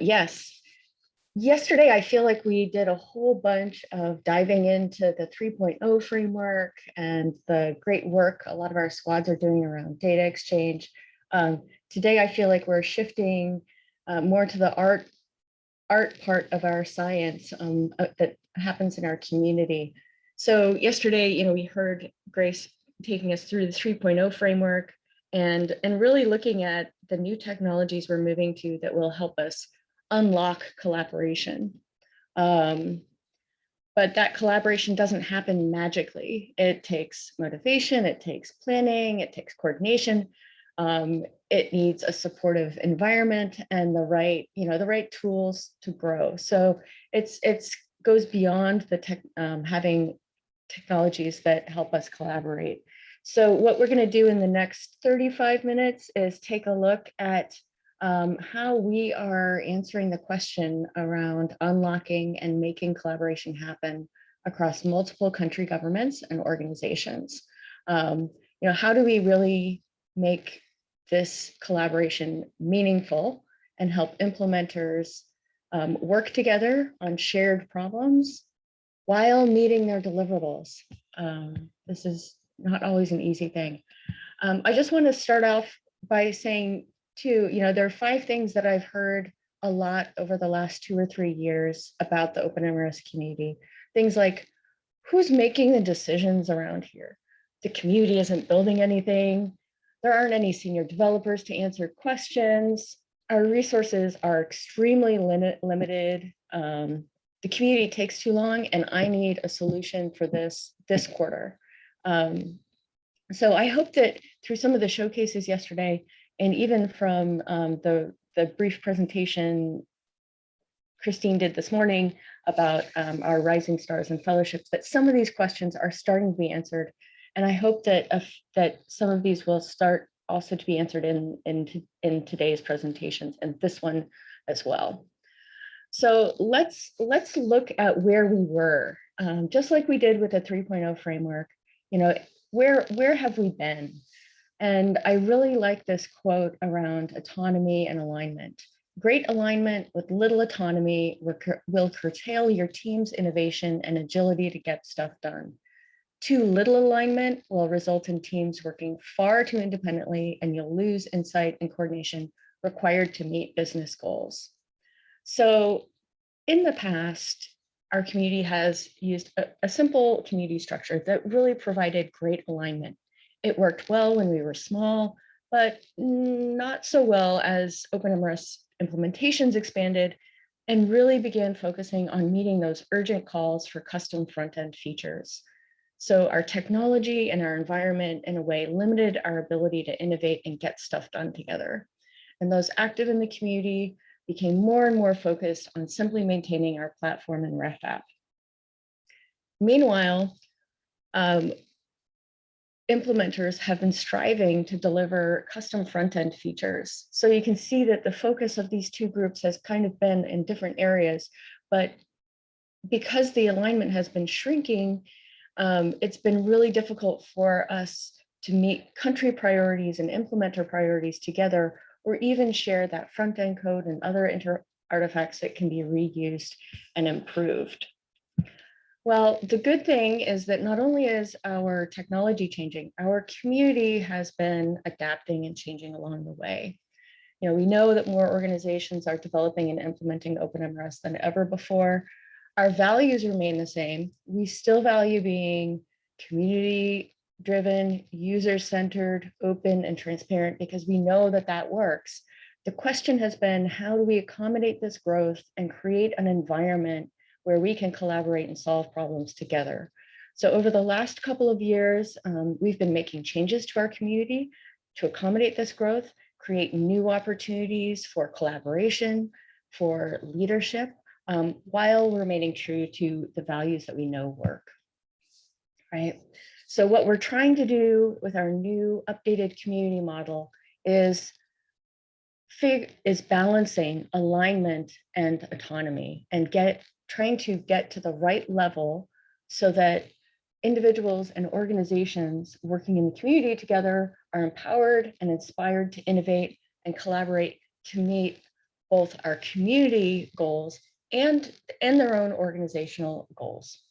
Yes, yesterday I feel like we did a whole bunch of diving into the 3.0 framework and the great work a lot of our squads are doing around data exchange. Um, today I feel like we're shifting uh, more to the art art part of our science um, uh, that happens in our community. So yesterday, you know, we heard Grace taking us through the 3.0 framework and, and really looking at the new technologies we're moving to that will help us unlock collaboration. Um, but that collaboration doesn't happen magically. It takes motivation, it takes planning, it takes coordination. Um, it needs a supportive environment and the right, you know, the right tools to grow. So it's it's goes beyond the tech, um, having technologies that help us collaborate. So what we're going to do in the next 35 minutes is take a look at um, how we are answering the question around unlocking and making collaboration happen across multiple country governments and organizations. Um, you know, how do we really make this collaboration meaningful and help implementers um, work together on shared problems while meeting their deliverables. Um, this is not always an easy thing. Um, I just want to start off by saying too, you know, there are five things that I've heard a lot over the last two or three years about the OpenMRS community. Things like, who's making the decisions around here? The community isn't building anything. There aren't any senior developers to answer questions. Our resources are extremely limit, limited. Um, the community takes too long and I need a solution for this this quarter. Um, so I hope that through some of the showcases yesterday, and even from um, the, the brief presentation Christine did this morning about um, our Rising Stars and Fellowships, that some of these questions are starting to be answered. And I hope that, uh, that some of these will start also to be answered in, in, in today's presentations and this one as well. So let's, let's look at where we were, um, just like we did with the 3.0 framework, you know, where, where have we been? And I really like this quote around autonomy and alignment. Great alignment with little autonomy will curtail your team's innovation and agility to get stuff done. Too little alignment will result in teams working far too independently and you'll lose insight and coordination required to meet business goals. So in the past, our community has used a, a simple community structure that really provided great alignment. It worked well when we were small, but not so well as OpenMRS implementations expanded and really began focusing on meeting those urgent calls for custom front-end features. So our technology and our environment in a way limited our ability to innovate and get stuff done together. And those active in the community became more and more focused on simply maintaining our platform and ref app. Meanwhile, um, implementers have been striving to deliver custom front-end features. So you can see that the focus of these two groups has kind of been in different areas, but because the alignment has been shrinking, um, it's been really difficult for us to meet country priorities and implementer priorities together, or even share that front end code and other artifacts that can be reused and improved. Well, the good thing is that not only is our technology changing, our community has been adapting and changing along the way. You know, we know that more organizations are developing and implementing OpenMRS than ever before, our values remain the same. We still value being community driven, user centered, open and transparent because we know that that works. The question has been, how do we accommodate this growth and create an environment where we can collaborate and solve problems together? So over the last couple of years, um, we've been making changes to our community to accommodate this growth, create new opportunities for collaboration, for leadership, um, while remaining true to the values that we know work, right? So what we're trying to do with our new updated community model is is balancing alignment and autonomy and get trying to get to the right level so that individuals and organizations working in the community together are empowered and inspired to innovate and collaborate to meet both our community goals and, and their own organizational goals.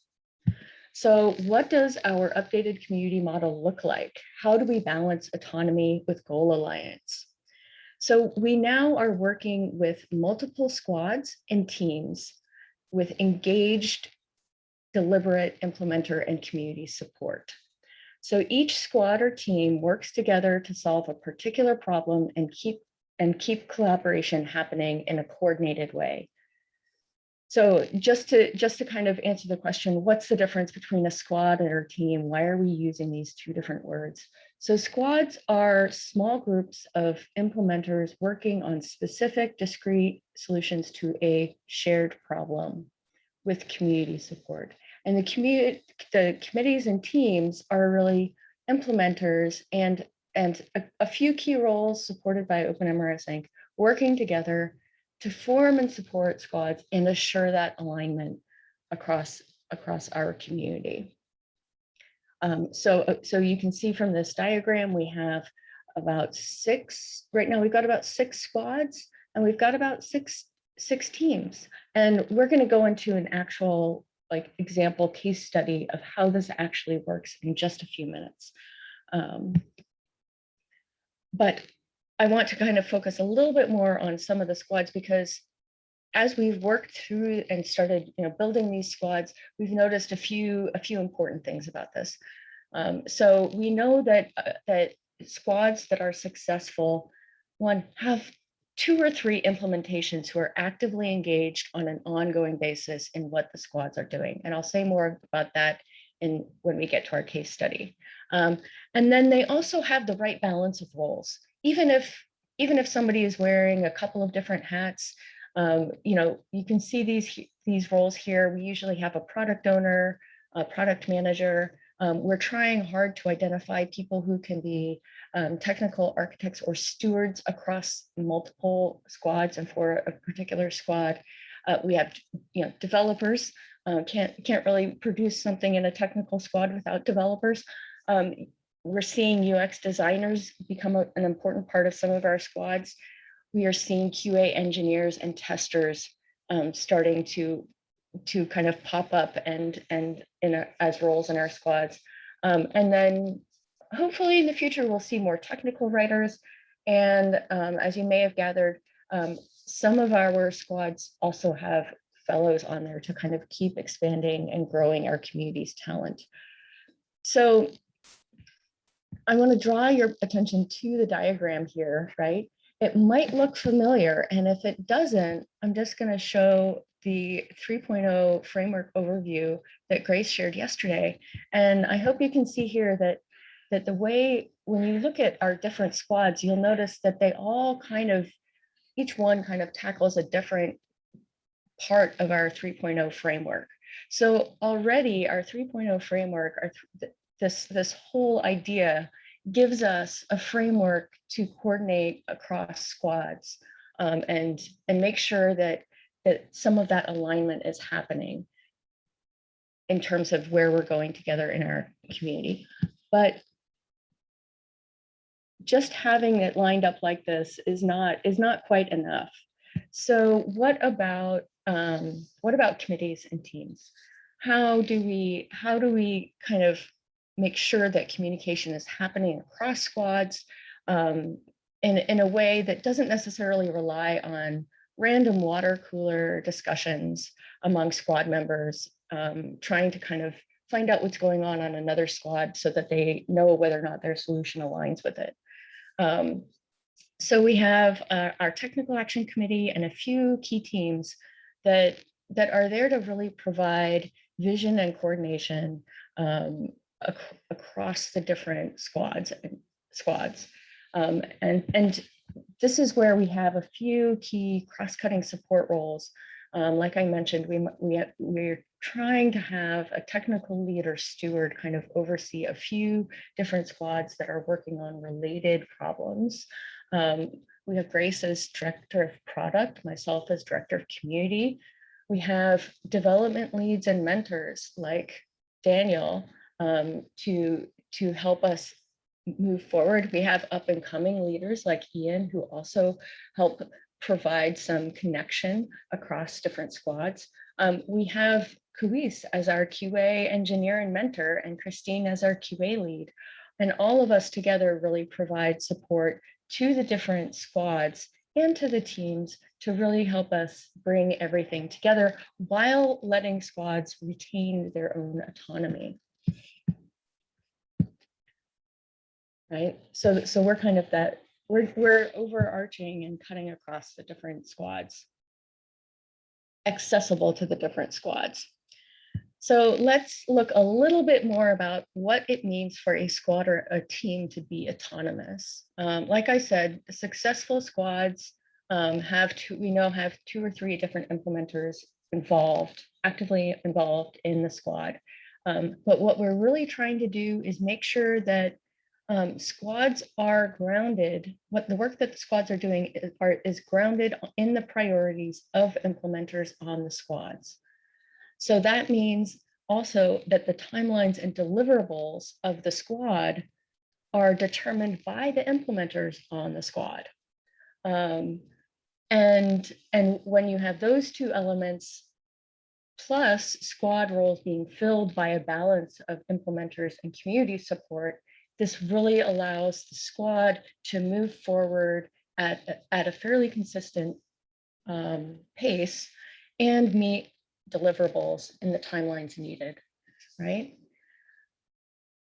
So what does our updated community model look like? How do we balance autonomy with goal alliance? So we now are working with multiple squads and teams with engaged, deliberate implementer and community support. So each squad or team works together to solve a particular problem and keep and keep collaboration happening in a coordinated way. So just to just to kind of answer the question, what's the difference between a squad and a team? Why are we using these two different words? So squads are small groups of implementers working on specific discrete solutions to a shared problem with community support. And the community, the committees and teams are really implementers and and a, a few key roles supported by OpenMRS Inc. working together to form and support squads and assure that alignment across across our community. Um, so, uh, so you can see from this diagram, we have about six, right now we've got about six squads and we've got about six, six teams. And we're gonna go into an actual like example case study of how this actually works in just a few minutes. Um, but I want to kind of focus a little bit more on some of the squads because as we've worked through and started you know, building these squads, we've noticed a few, a few important things about this. Um, so we know that, uh, that squads that are successful, one, have two or three implementations who are actively engaged on an ongoing basis in what the squads are doing. And I'll say more about that in when we get to our case study. Um, and then they also have the right balance of roles. Even if, even if somebody is wearing a couple of different hats, um, you know, you can see these, these roles here. We usually have a product owner, a product manager. Um, we're trying hard to identify people who can be um, technical architects or stewards across multiple squads and for a particular squad. Uh, we have, you know, developers. Uh, can't can't really produce something in a technical squad without developers. Um, we're seeing UX designers become a, an important part of some of our squads we are seeing QA engineers and testers um, starting to to kind of pop up and and in a, as roles in our squads. Um, and then hopefully in the future, we'll see more technical writers. And um, as you may have gathered, um, some of our squads also have fellows on there to kind of keep expanding and growing our community's talent. So I want to draw your attention to the diagram here, right? it might look familiar. And if it doesn't, I'm just going to show the 3.0 framework overview that Grace shared yesterday. And I hope you can see here that, that the way, when you look at our different squads, you'll notice that they all kind of, each one kind of tackles a different part of our 3.0 framework. So already our 3.0 framework, our th this, this whole idea gives us a framework to coordinate across squads um, and, and make sure that, that some of that alignment is happening in terms of where we're going together in our community. But just having it lined up like this is not is not quite enough. So what about um, what about committees and teams? How do we how do we kind of make sure that communication is happening across squads um, in, in a way that doesn't necessarily rely on random water cooler discussions among squad members, um, trying to kind of find out what's going on on another squad so that they know whether or not their solution aligns with it. Um, so we have uh, our technical action committee and a few key teams that, that are there to really provide vision and coordination um, ac across the different squads and squads. Um, and, and this is where we have a few key cross-cutting support roles. Um, like I mentioned, we, we, we're trying to have a technical leader steward kind of oversee a few different squads that are working on related problems. Um, we have Grace as director of product, myself as director of community. We have development leads and mentors like Daniel, um, to, to help us move forward. We have up and coming leaders like Ian who also help provide some connection across different squads. Um, we have Kuis as our QA engineer and mentor and Christine as our QA lead. And all of us together really provide support to the different squads and to the teams to really help us bring everything together while letting squads retain their own autonomy. Right, so, so we're kind of that, we're, we're overarching and cutting across the different squads. Accessible to the different squads. So let's look a little bit more about what it means for a squad or a team to be autonomous. Um, like I said, successful squads um, have two, we know have two or three different implementers involved, actively involved in the squad. Um, but what we're really trying to do is make sure that um, squads are grounded, what the work that the squads are doing is, are, is grounded in the priorities of implementers on the squads. So that means also that the timelines and deliverables of the squad are determined by the implementers on the squad. Um, and, and when you have those two elements, plus squad roles being filled by a balance of implementers and community support, this really allows the squad to move forward at, at a fairly consistent um, pace and meet deliverables in the timelines needed, right?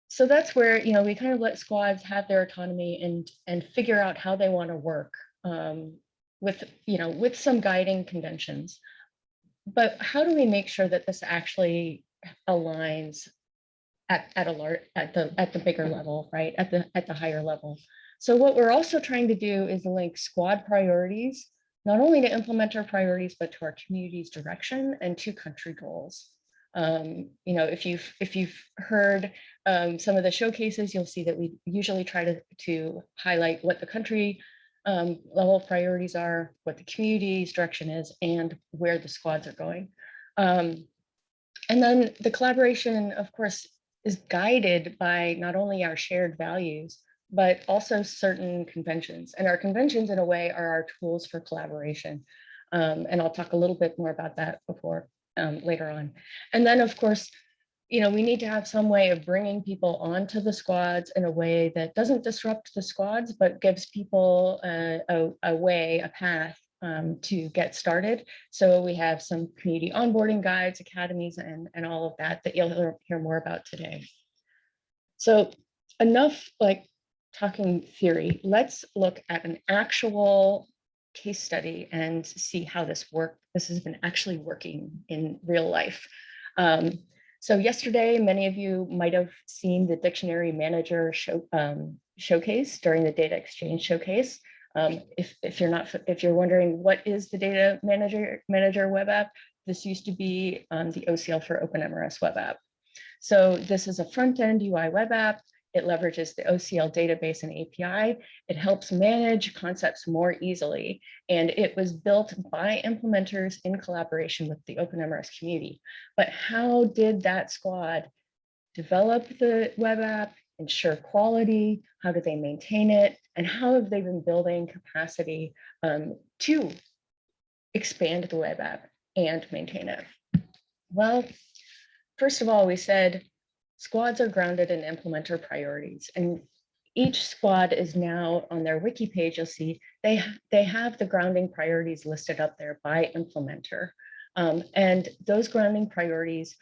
So that's where, you know, we kind of let squads have their autonomy and, and figure out how they want to work um, with, you know, with some guiding conventions. But how do we make sure that this actually aligns at, at a large, at the, at the bigger level, right? At the, at the higher level. So what we're also trying to do is link squad priorities, not only to implementer priorities, but to our community's direction and to country goals. Um, you know, if you've if you've heard um, some of the showcases, you'll see that we usually try to, to highlight what the country um, level priorities are, what the community's direction is, and where the squads are going. Um, and then the collaboration, of course, is guided by not only our shared values, but also certain conventions. And our conventions, in a way, are our tools for collaboration. Um, and I'll talk a little bit more about that before um, later on. And then, of course, you know, we need to have some way of bringing people onto the squads in a way that doesn't disrupt the squads, but gives people a, a, a way, a path um, to get started. So we have some community onboarding guides, academies, and, and all of that that you'll hear, more about today. So enough like talking theory, let's look at an actual case study and see how this work. This has been actually working in real life. Um, so yesterday, many of you might have seen the dictionary manager show, um, showcase during the data exchange showcase. Um, if, if you're not, if you're wondering what is the data manager manager web app, this used to be um, the OCL for OpenMRS web app. So this is a front-end UI web app. It leverages the OCL database and API. It helps manage concepts more easily. And it was built by implementers in collaboration with the OpenMRS community. But how did that squad develop the web app, ensure quality? How do they maintain it? And how have they been building capacity um, to expand the web app and maintain it? Well, first of all, we said squads are grounded in implementer priorities and each squad is now on their wiki page, you'll see they, they have the grounding priorities listed up there by implementer. Um, and those grounding priorities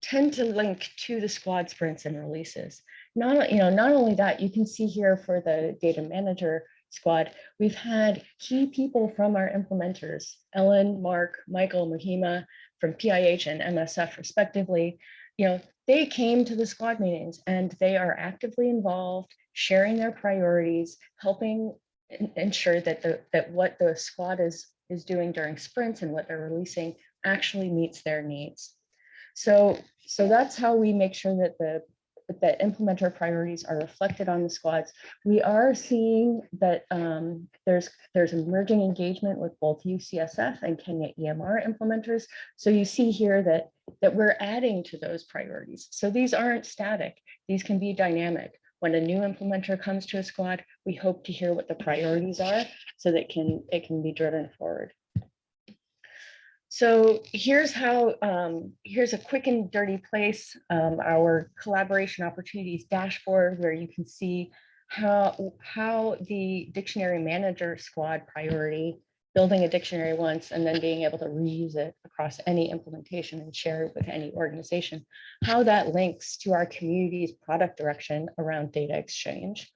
tend to link to the squad sprints and releases. Not, you know, not only that, you can see here for the data manager squad, we've had key people from our implementers, Ellen, Mark, Michael, Mahima from PIH and MSF respectively. You know, they came to the squad meetings and they are actively involved, sharing their priorities, helping ensure that the that what the squad is is doing during sprints and what they're releasing actually meets their needs. So, so that's how we make sure that the that implementer priorities are reflected on the squads. We are seeing that um, there's there's emerging engagement with both UCSF and Kenya EMR implementers. So you see here that that we're adding to those priorities. So these aren't static. These can be dynamic. when a new implementer comes to a squad, we hope to hear what the priorities are so that can it can be driven forward. So here's how, um, here's a quick and dirty place, um, our collaboration opportunities dashboard where you can see how, how the dictionary manager squad priority, building a dictionary once and then being able to reuse it across any implementation and share it with any organization, how that links to our community's product direction around data exchange,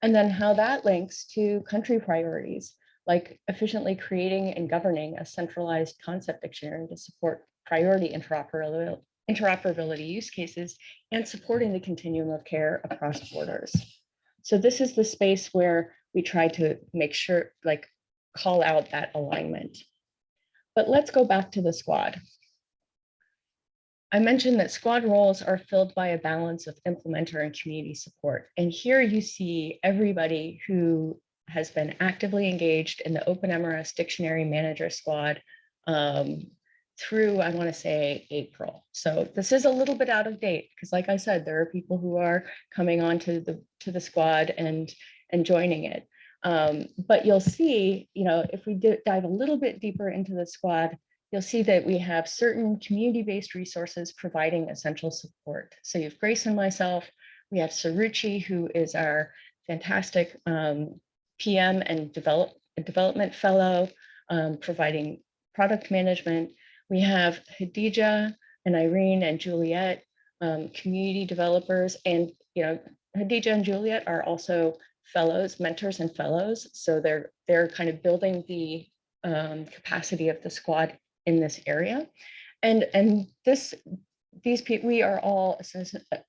and then how that links to country priorities like efficiently creating and governing a centralized concept dictionary to support priority interoperability, use cases and supporting the continuum of care across borders. So this is the space where we try to make sure, like call out that alignment. But let's go back to the squad. I mentioned that squad roles are filled by a balance of implementer and community support. And here you see everybody who has been actively engaged in the OpenMRS Dictionary Manager Squad um, through, I want to say, April. So this is a little bit out of date because, like I said, there are people who are coming on to the to the squad and and joining it. Um, but you'll see, you know, if we dive a little bit deeper into the squad, you'll see that we have certain community-based resources providing essential support. So you have Grace and myself, we have Suruchi, who is our fantastic um, PM and develop, development fellow, um, providing product management. We have Hadija and Irene and Juliet, um, community developers, and you know, Hadija and Juliet are also fellows, mentors and fellows. So they're they're kind of building the um, capacity of the squad in this area. And, and this these people, we are all,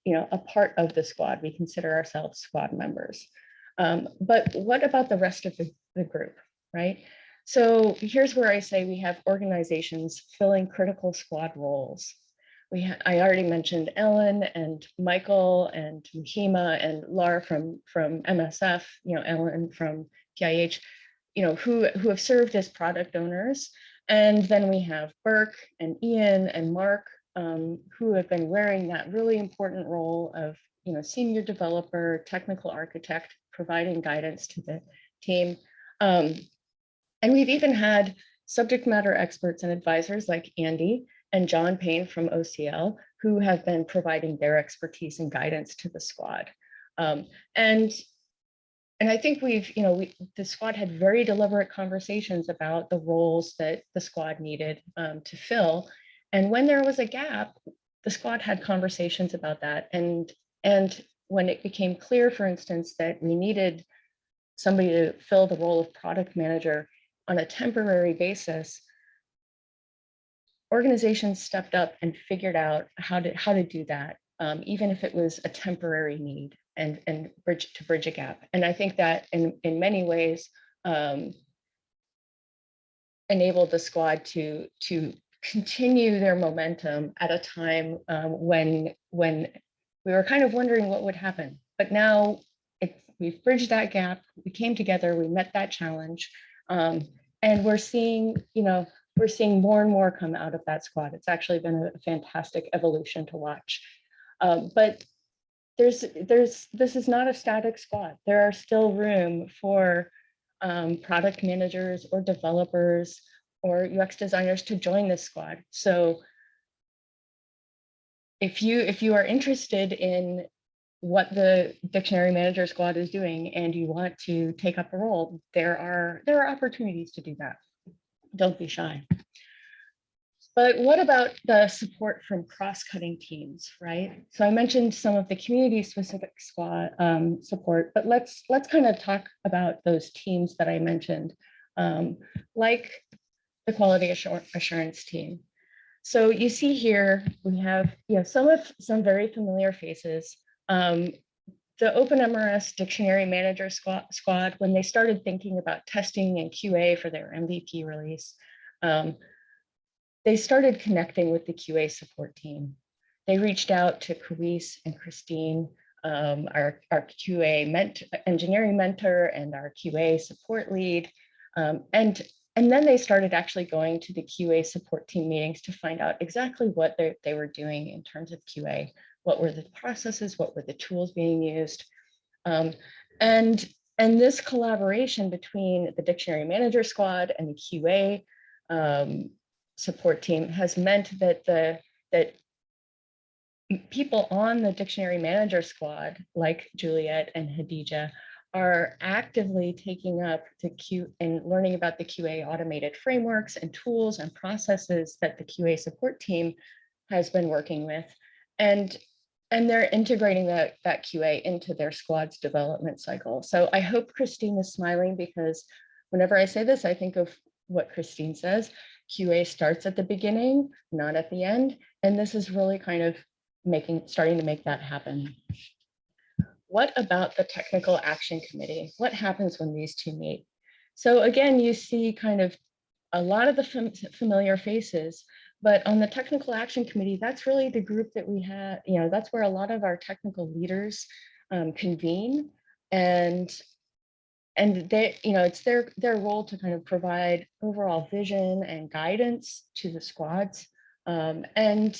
you know, a part of the squad. We consider ourselves squad members. Um, but what about the rest of the, the group, right? So here's where I say we have organizations filling critical squad roles. We I already mentioned Ellen and Michael and Mahima and Laura from, from MSF, you know, Ellen from PIH, you know, who, who have served as product owners. And then we have Burke and Ian and Mark um, who have been wearing that really important role of you know, senior developer, technical architect, providing guidance to the team. Um, and we've even had subject matter experts and advisors like Andy and John Payne from OCL, who have been providing their expertise and guidance to the squad. Um, and, and I think we've, you know, we, the squad had very deliberate conversations about the roles that the squad needed um, to fill. And when there was a gap, the squad had conversations about that. And and when it became clear, for instance, that we needed somebody to fill the role of product manager on a temporary basis, organizations stepped up and figured out how to how to do that, um, even if it was a temporary need and and bridge to bridge a gap. And I think that in in many ways um, enabled the squad to to continue their momentum at a time um, when when we were kind of wondering what would happen. But now it, we've bridged that gap. We came together, we met that challenge. Um, and we're seeing, you know, we're seeing more and more come out of that squad. It's actually been a fantastic evolution to watch. Um, but there's, there's, this is not a static squad. There are still room for um, product managers or developers or UX designers to join this squad. So if you if you are interested in what the dictionary manager squad is doing and you want to take up a role, there are there are opportunities to do that. Don't be shy. But what about the support from cross-cutting teams, right? So I mentioned some of the community-specific squad um, support, but let's let's kind of talk about those teams that I mentioned, um, like the quality assurance team. So you see here, we have you know, some of some very familiar faces. Um, the OpenMRS Dictionary Manager squad, squad, when they started thinking about testing and QA for their MVP release, um, they started connecting with the QA support team. They reached out to Kawis and Christine, um, our, our QA ment engineering mentor and our QA support lead, um, and and then they started actually going to the QA support team meetings to find out exactly what they were doing in terms of QA. What were the processes? What were the tools being used? Um, and, and this collaboration between the dictionary manager squad and the QA um, support team has meant that the, that people on the dictionary manager squad, like Juliet and Hadija, are actively taking up the Q and learning about the QA automated frameworks and tools and processes that the QA support team has been working with. And, and they're integrating that, that QA into their squad's development cycle. So I hope Christine is smiling because whenever I say this, I think of what Christine says. QA starts at the beginning, not at the end. And this is really kind of making, starting to make that happen. What about the technical action committee? What happens when these two meet? So again, you see kind of a lot of the fam familiar faces, but on the technical action committee, that's really the group that we have, you know, that's where a lot of our technical leaders um, convene and and they, you know, it's their their role to kind of provide overall vision and guidance to the squads. Um, and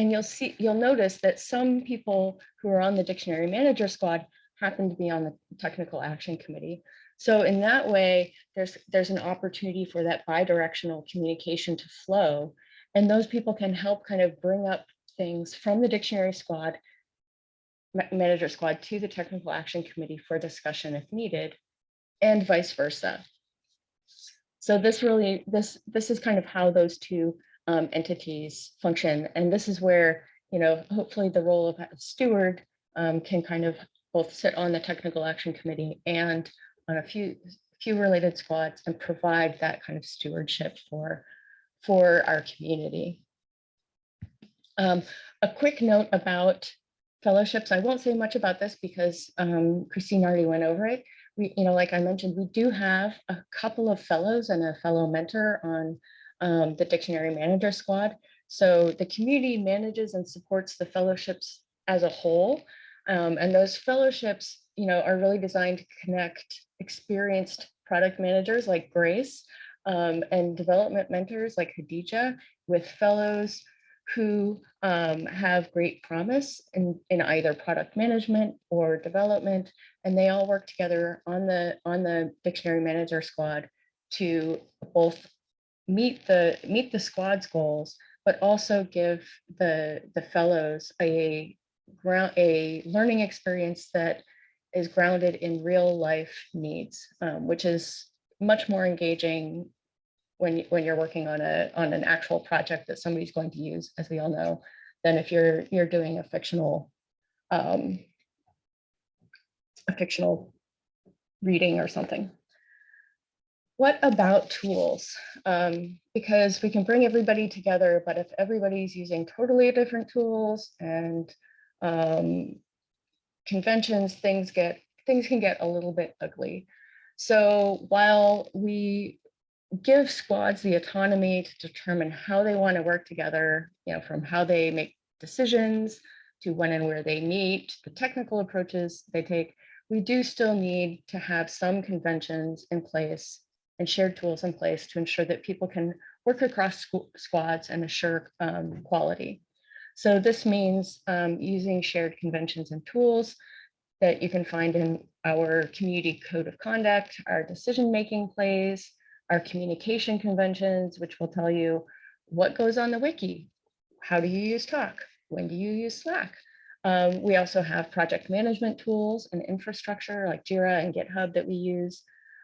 and you'll see, you'll notice that some people who are on the dictionary manager squad happen to be on the technical action committee. So in that way, there's there's an opportunity for that bidirectional communication to flow. And those people can help kind of bring up things from the dictionary squad, manager squad to the technical action committee for discussion if needed, and vice versa. So this really, this, this is kind of how those two um, entities function. And this is where, you know, hopefully the role of steward um, can kind of both sit on the technical action committee and on a few few related squads and provide that kind of stewardship for for our community. Um, a quick note about fellowships. I won't say much about this because um, Christine already went over it. We, you know, like I mentioned, we do have a couple of fellows and a fellow mentor on um, the Dictionary Manager Squad. So the community manages and supports the fellowships as a whole. Um, and those fellowships, you know, are really designed to connect experienced product managers like Grace um, and development mentors like Hadija with fellows who um, have great promise in, in either product management or development, and they all work together on the on the dictionary manager squad to both meet the meet the squad's goals, but also give the the fellows a ground a learning experience that is grounded in real life needs, um, which is much more engaging when when you're working on a on an actual project that somebody's going to use, as we all know, than if you're you're doing a fictional um, a fictional reading or something what about tools? Um, because we can bring everybody together, but if everybody's using totally different tools and um, conventions, things get things can get a little bit ugly. So while we give squads the autonomy to determine how they want to work together, you know, from how they make decisions to when and where they meet, the technical approaches they take, we do still need to have some conventions in place and shared tools in place to ensure that people can work across squads and assure um, quality. So this means um, using shared conventions and tools that you can find in our community code of conduct, our decision-making plays, our communication conventions, which will tell you what goes on the wiki, how do you use talk, when do you use Slack. Um, we also have project management tools and infrastructure like Jira and GitHub that we use.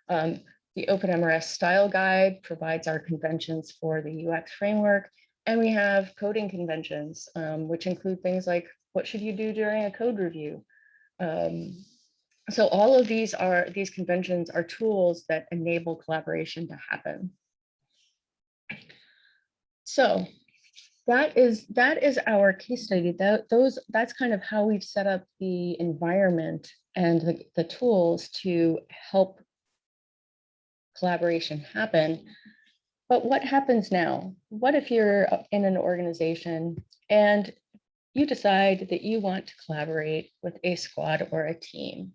Um, the OpenMRS style guide provides our conventions for the UX framework. And we have coding conventions, um, which include things like what should you do during a code review? Um, so all of these are these conventions are tools that enable collaboration to happen. So that is that is our case study. That those that's kind of how we've set up the environment and the, the tools to help collaboration happen. But what happens now? What if you're in an organization and you decide that you want to collaborate with a squad or a team?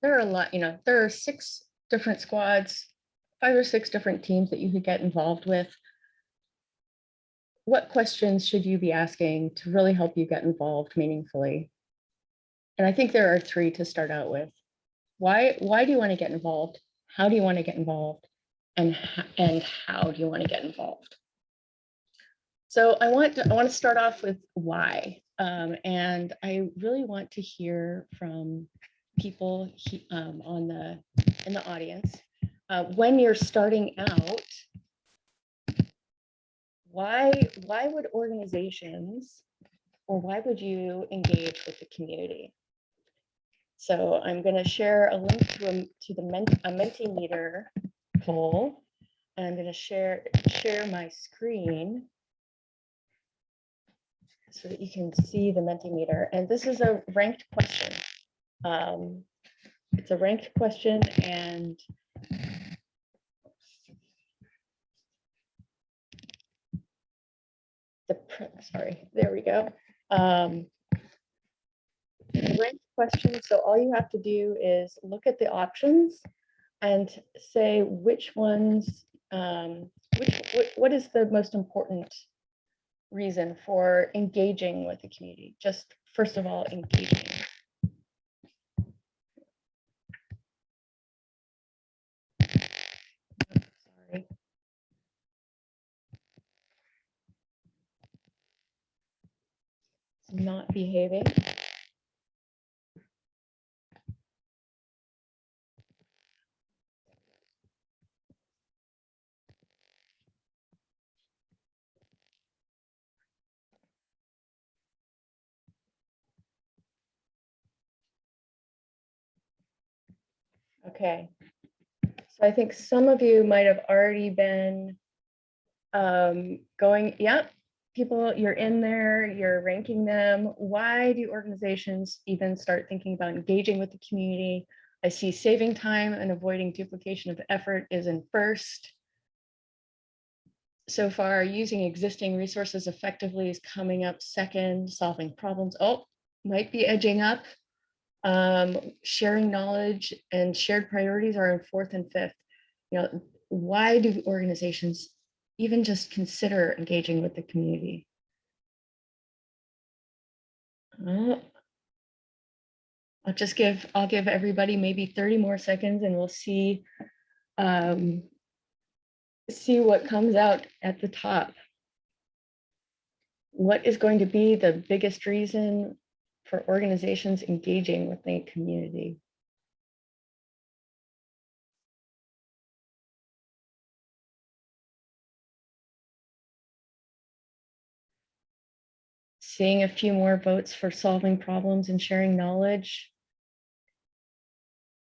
There are a lot, you know, there are six different squads, five or six different teams that you could get involved with. What questions should you be asking to really help you get involved meaningfully? And I think there are three to start out with. Why, why do you want to get involved? How do you want to get involved? And, and how do you want to get involved? So I want to, I want to start off with why. Um, and I really want to hear from people he- um, on the, in the audience. Uh, when you're starting out, why, why would organizations or why would you engage with the community? So I'm going to share a link to a, to the Ment- a Mentimeter poll. And I'm going to share, share my screen so that you can see the Mentimeter. And this is a ranked question. Um, It's a ranked question and the, sorry, there we go. Um, ranked question, so all you have to do is look at the options and say which ones, um, which, what, is the most important reason for engaging with the community? Just first of all, engaging. Not behaving. Okay. So I think some of you might have already been um, going, yep, people, you're in there, you're ranking them. Why do organizations even start thinking about engaging with the community? I see saving time and avoiding duplication of effort is in first. So far, using existing resources effectively is coming up second, solving problems. Oh, might be edging up. Um, sharing knowledge and shared priorities are in fourth and fifth. You know, why do organizations even just consider engaging with the community? Uh, I'll just give, I'll give everybody maybe 30 more seconds and we'll see um, see what comes out at the top. What is going to be the biggest reason for organizations engaging with the community? Seeing a few more votes for solving problems and sharing knowledge.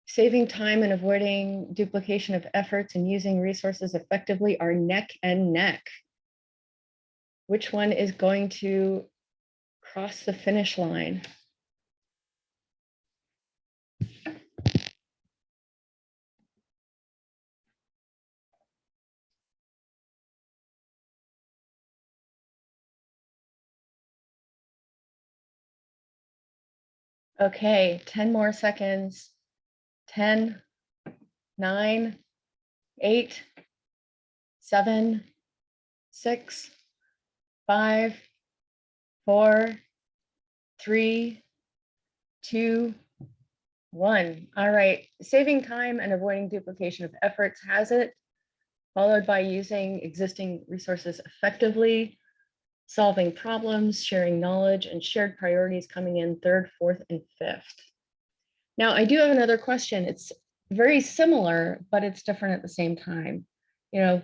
Saving time and avoiding duplication of efforts and using resources effectively are neck and neck. Which one is going to cross the finish line? Okay, 10 more seconds. 10, 9, 8, 7, 6, 5, 4, 3, 2, 1. All right, saving time and avoiding duplication of efforts has it, followed by using existing resources effectively, solving problems, sharing knowledge, and shared priorities coming in third, fourth, and fifth. Now, I do have another question. It's very similar, but it's different at the same time. You know,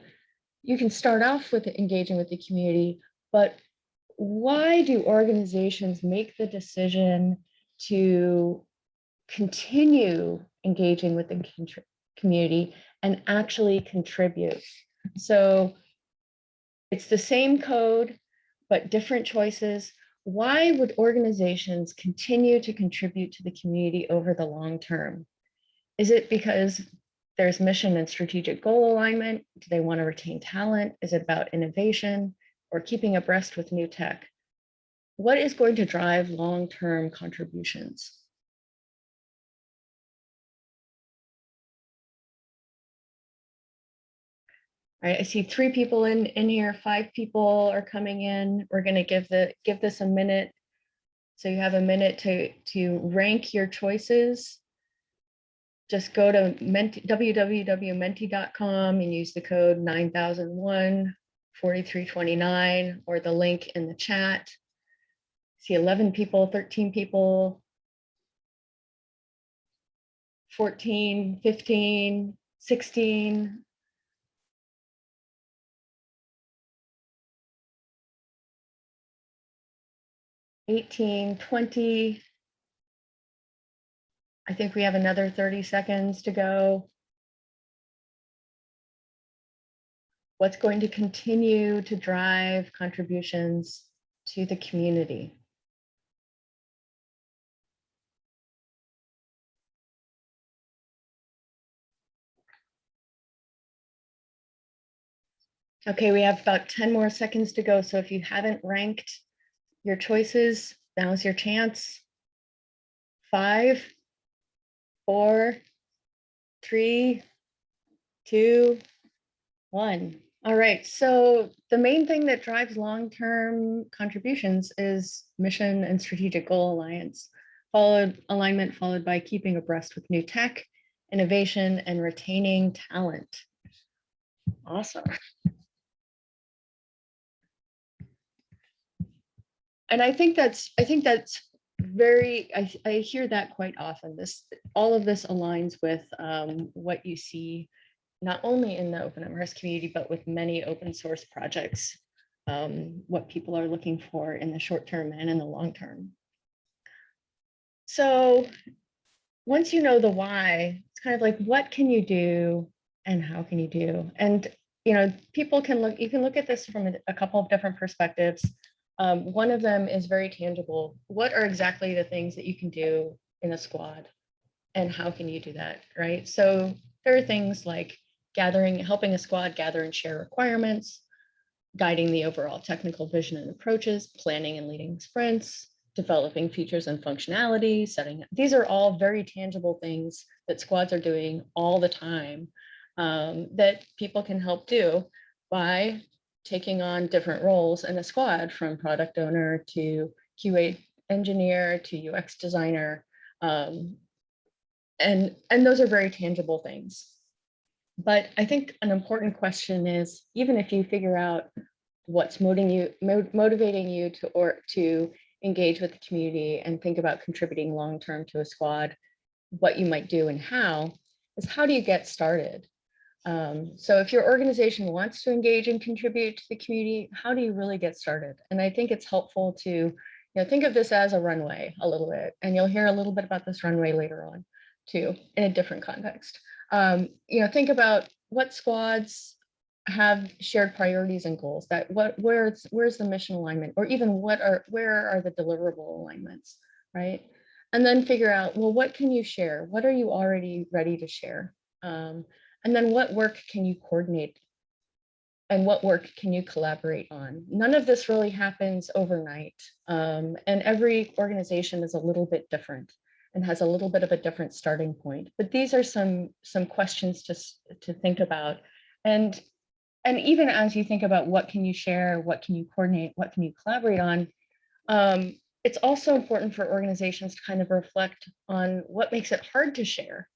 you can start off with engaging with the community, but why do organizations make the decision to continue engaging with the community and actually contribute? So it's the same code, but different choices. Why would organizations continue to contribute to the community over the long term? Is it because there's mission and strategic goal alignment? Do they want to retain talent? Is it about innovation or keeping abreast with new tech? What is going to drive long-term contributions? All right, I see three people in, in here, five people are coming in. We're gonna give the, give this a minute. So you have a minute to, to rank your choices. Just go to menti- www.menti.com and use the code 9001 4329 or the link in the chat. See 11 people, 13 people, 14, 15, 16. Eighteen, twenty. I think we have another thirty seconds to go. What's going to continue to drive contributions to the community? Okay, we have about 10 more seconds to go. So if you haven't ranked your choices, now's your chance. Five, four, three, two, one. All right, so the main thing that drives long-term contributions is mission and strategic goal alliance, followed alignment followed by keeping abreast with new tech, innovation, and retaining talent. Awesome. And I think that's, I think that's very, I, I hear that quite often. This, all of this aligns with um, what you see not only in the open OpenMRS community, but with many open source projects, um, what people are looking for in the short term and in the long term. So once you know the why, it's kind of like, what can you do and how can you do? And, you know, people can look, you can look at this from a, a couple of different perspectives. Um, one of them is very tangible. What are exactly the things that you can do in a squad? And how can you do that, right? So there are things like gathering, helping a squad gather and share requirements, guiding the overall technical vision and approaches, planning and leading sprints, developing features and functionality, setting, these are all very tangible things that squads are doing all the time um, that people can help do by taking on different roles in a squad from product owner to QA engineer to UX designer. Um, and, and those are very tangible things. But I think an important question is, even if you figure out what's motivating you, motivating you to, or to engage with the community and think about contributing long-term to a squad, what you might do and how, is how do you get started? Um, so if your organization wants to engage and contribute to the community, how do you really get started? And I think it's helpful to you know, think of this as a runway a little bit, and you'll hear a little bit about this runway later on too, in a different context. Um, you know, think about what squads have shared priorities and goals that what where's where's the mission alignment or even what are where are the deliverable alignments right and then figure out well what can you share what are you already ready to share um, and then what work can you coordinate and what work can you collaborate on? None of this really happens overnight. Um, and every organization is a little bit different and has a little bit of a different starting point. But these are some, some questions to, to think about. And, and even as you think about what can you share, what can you coordinate, what can you collaborate on, um, it's also important for organizations to kind of reflect on what makes it hard to share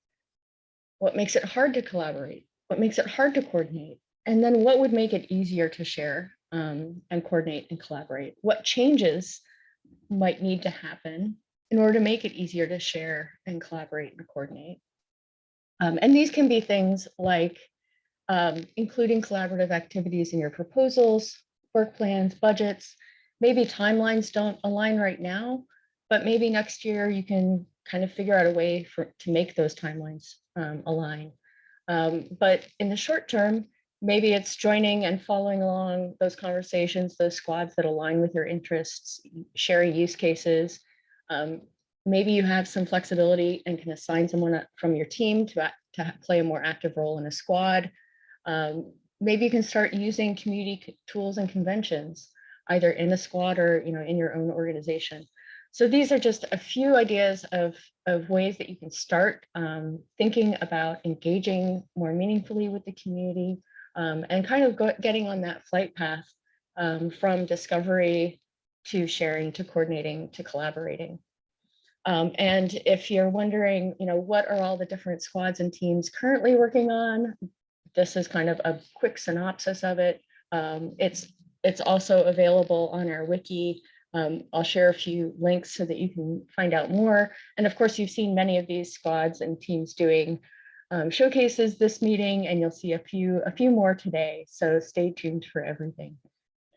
what makes it hard to collaborate, what makes it hard to coordinate, and then what would make it easier to share um, and coordinate and collaborate? What changes might need to happen in order to make it easier to share and collaborate and coordinate? Um, and these can be things like um, including collaborative activities in your proposals, work plans, budgets. Maybe timelines don't align right now, but maybe next year you can kind of figure out a way for to make those timelines um, align. Um, but in the short term, maybe it's joining and following along those conversations, those squads that align with your interests, sharing use cases. Um, maybe you have some flexibility and can assign someone from your team to, to play a more active role in a squad. Um, maybe you can start using community tools and conventions, either in a squad or you know in your own organization. So these are just a few ideas of, of ways that you can start um, thinking about engaging more meaningfully with the community um, and kind of go, getting on that flight path um, from discovery to sharing, to coordinating, to collaborating. Um, and if you're wondering, you know, what are all the different squads and teams currently working on? This is kind of a quick synopsis of it. Um, it's, it's also available on our wiki. Um, I'll share a few links so that you can find out more. And of course, you've seen many of these squads and teams doing um, showcases this meeting, and you'll see a few, a few more today. So stay tuned for everything.